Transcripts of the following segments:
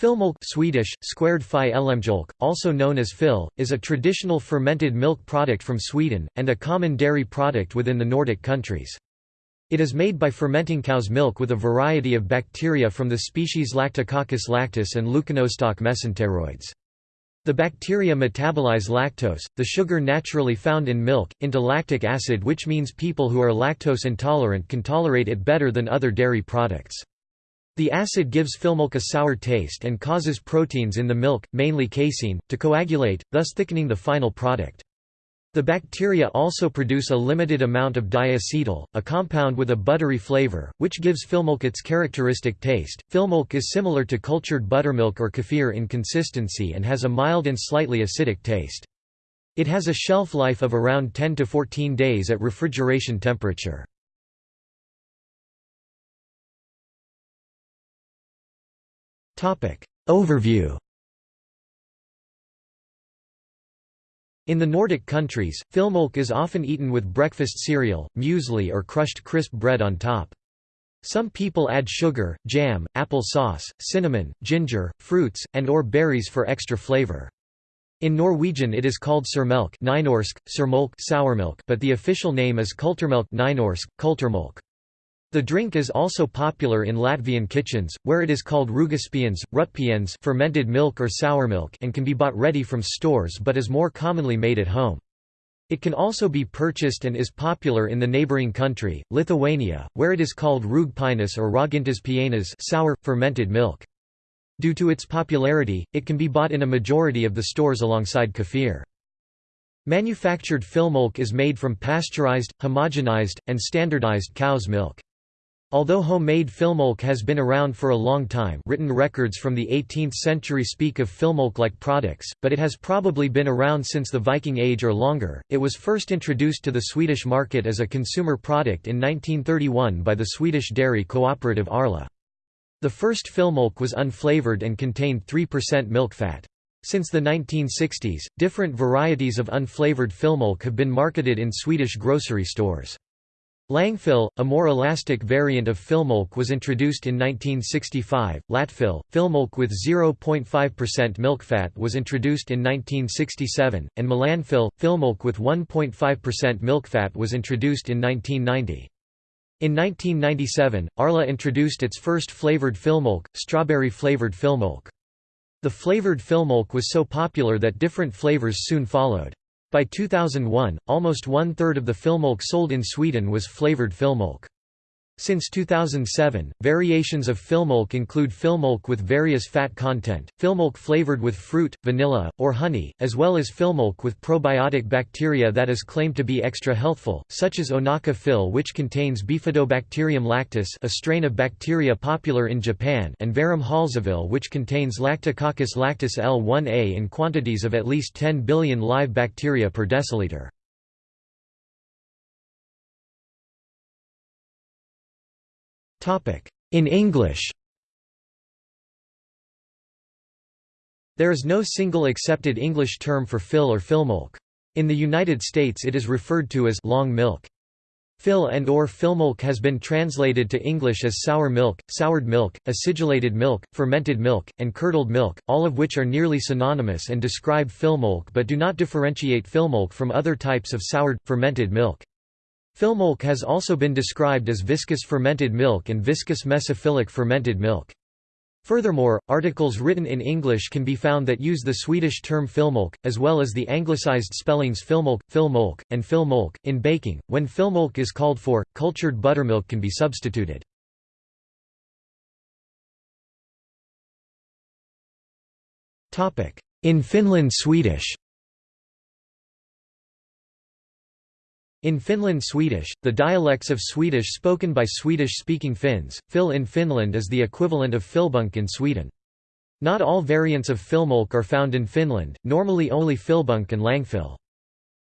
Filmjölk Swedish, squared also known as fil, is a traditional fermented milk product from Sweden, and a common dairy product within the Nordic countries. It is made by fermenting cow's milk with a variety of bacteria from the species Lactococcus lactis and Leuconostoc mesenteroides. The bacteria metabolize lactose, the sugar naturally found in milk, into lactic acid which means people who are lactose intolerant can tolerate it better than other dairy products. The acid gives filmjölk a sour taste and causes proteins in the milk, mainly casein, to coagulate, thus thickening the final product. The bacteria also produce a limited amount of diacetyl, a compound with a buttery flavor, which gives filmjölk its characteristic taste. Filmjölk is similar to cultured buttermilk or kefir in consistency and has a mild and slightly acidic taste. It has a shelf life of around 10 to 14 days at refrigeration temperature. Overview In the Nordic countries, filmjölk is often eaten with breakfast cereal, muesli or crushed crisp bread on top. Some people add sugar, jam, apple sauce, cinnamon, ginger, fruits, and or berries for extra flavor. In Norwegian it is called surmelk Nynorsk, but the official name is kulturmelk Nynorsk. The drink is also popular in Latvian kitchens, where it is called rugispiens, rutpiens fermented milk or sour milk and can be bought ready from stores but is more commonly made at home. It can also be purchased and is popular in the neighboring country, Lithuania, where it is called rūgpienis or raugintas pienas sour, fermented milk. Due to its popularity, it can be bought in a majority of the stores alongside kefir. Manufactured filmjölk is made from pasteurized, homogenized, and standardized cow's milk. Although homemade filmjölk has been around for a long time written records from the 18th century speak of filmjölk-like products, but it has probably been around since the Viking Age or longer. It was first introduced to the Swedish market as a consumer product in 1931 by the Swedish dairy cooperative Arla. The first filmjölk was unflavored and contained 3% milk fat. Since the 1960s, different varieties of unflavored filmjölk have been marketed in Swedish grocery stores. Långfil, a more elastic variant of filmjölk was introduced in 1965, Lättfil, filmjölk with 0.5% milk fat was introduced in 1967, and Mellanfil, filmjölk with 1.5% milk fat was introduced in 1990. In 1997, Arla introduced its first flavored filmjölk, strawberry-flavored filmjölk. The flavored filmjölk was so popular that different flavors soon followed. By 2001, almost one-third of the filmjölk sold in Sweden was flavored filmjölk. Since 2007, variations of filmjölk include filmjölk with various fat content, filmjölk flavored with fruit, vanilla, or honey, as well as filmjölk with probiotic bacteria that is claimed to be extra healthful, such as Onaka Fill which contains Bifidobacterium lactis a strain of bacteria popular in Japan and Verum Hälsofil which contains Lactococcus lactis L1A in quantities of at least 10 billion live bacteria per deciliter. In English There is no single accepted English term for fil or filmjölk. In the United States it is referred to as long milk. Fil and or filmjölk has been translated to English as sour milk, soured milk, acidulated milk, fermented milk, and curdled milk, all of which are nearly synonymous and describe filmjölk but do not differentiate filmjölk from other types of soured, fermented milk. Filmjölk has also been described as viscous fermented milk and viscous mesophilic fermented milk. Furthermore, articles written in English can be found that use the Swedish term filmjölk, as well as the anglicized spellings filmjölk, filmjölk, and filmjölk. In baking, when filmjölk is called for, cultured buttermilk can be substituted. In Finland Swedish In Finland Swedish, the dialects of Swedish spoken by Swedish-speaking Finns, fil in Finland is the equivalent of filbunk in Sweden. Not all variants of filmjölk are found in Finland, normally only filbunk and Långfil.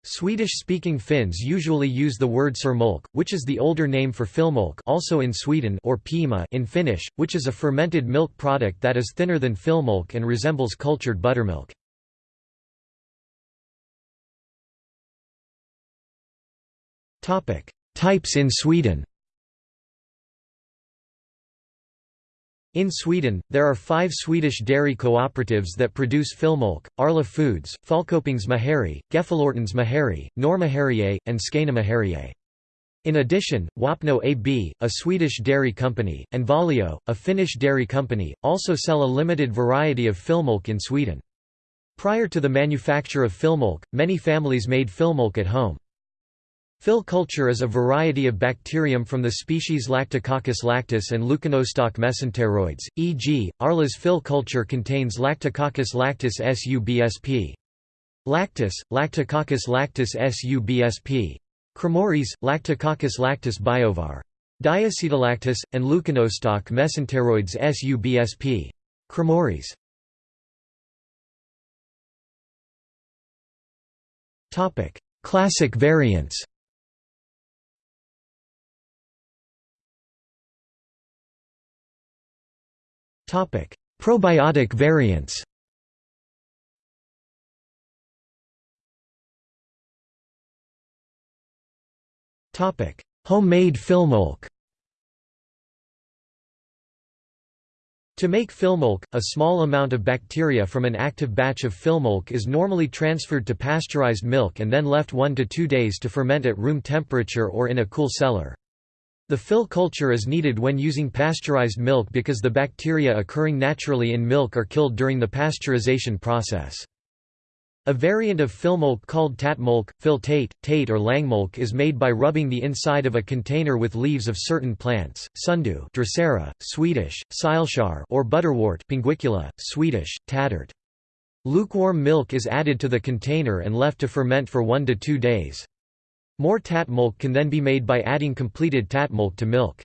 Swedish-speaking Finns usually use the word surmjölk, which is the older name for filmjölk also in Sweden or piimä in Finnish, which is a fermented milk product that is thinner than filmjölk and resembles cultured buttermilk. Types in Sweden. In Sweden, there are five Swedish dairy cooperatives that produce Filmjölk, Arla Foods, Falköpings Mejeri, Gefleortens Mejeri, Norrmejerier, and Skånemejerier. In addition, Wapno AB, a Swedish dairy company, and Valio, a Finnish dairy company, also sell a limited variety of Filmjölk in Sweden. Prior to the manufacture of Filmjölk, many families made Filmjölk at home. Fil culture is a variety of bacterium from the species Lactococcus lactis and Leuconostoc mesenteroides, e.g., Arla's Fil culture contains Lactococcus lactis subsp. Lactis, Lactococcus lactis subsp. Cremoris, Lactococcus lactis biovar. Diacetolactis, and Leuconostoc mesenteroides subsp. Cremoris. Classic variants Probiotic variants. Topic: Homemade Filmjölk To make Filmjölk, a small amount of bacteria from an active batch of Filmjölk is normally transferred to pasteurized milk and then left 1 to 2 days to ferment at room temperature or in a cool cellar. The fil culture is needed when using pasteurized milk because the bacteria occurring naturally in milk are killed during the pasteurization process. A variant of Filmjölk called tätmjölk, fill tate, or långmjölk is made by rubbing the inside of a container with leaves of certain plants, sundew Drosera, Swedish, sileshår or butterwort Pinguicula, Swedish, tätört. Lukewarm milk is added to the container and left to ferment for 1 to 2 days. More tätmjölk can then be made by adding completed tätmjölk to milk.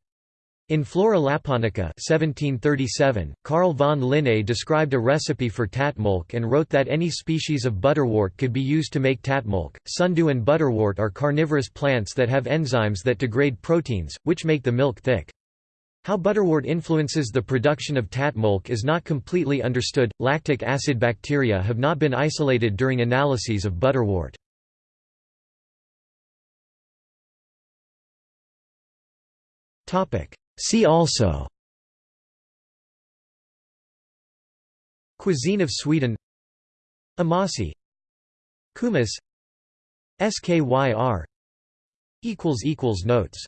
In Flora Lapponica 1737, Carl von Linné described a recipe for tätmjölk and wrote that any species of butterwort could be used to make tätmjölk. Sundew and butterwort are carnivorous plants that have enzymes that degrade proteins, which make the milk thick. How butterwort influences the production of tätmjölk is not completely understood. Lactic acid bacteria have not been isolated during analyses of butterwort. See also. Cuisine of Sweden. Amasi. Kumis. SKYR Notes